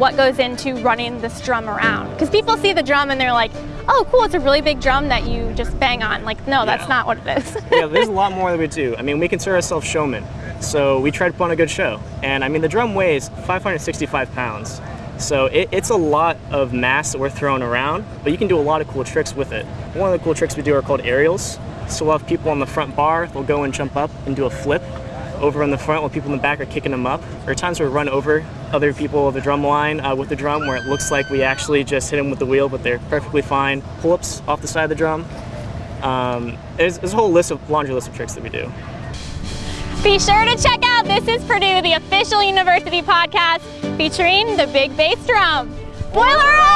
what goes into running this drum around. Because people see the drum and they're like, oh cool, it's a really big drum that you just bang on. Like, no, that's not what it is. yeah, there's a lot more that we do. I mean, we consider ourselves showmen, so we try to put on a good show. And I mean, the drum weighs 565 pounds, so it, it's a lot of mass that we're throwing around, but you can do a lot of cool tricks with it. One of the cool tricks we do are called aerials. So we'll have people on the front bar, they'll go and jump up and do a flip over in the front while people in the back are kicking them up. There are times where we run over other people of the drum line uh, with the drum where it looks like we actually just hit them with the wheel, but they're perfectly fine. Pull-ups off the side of the drum. Um, there's, there's a whole list of laundry list of tricks that we do. Be sure to check out This is Purdue, the official university podcast featuring the big bass drum. Boiler up!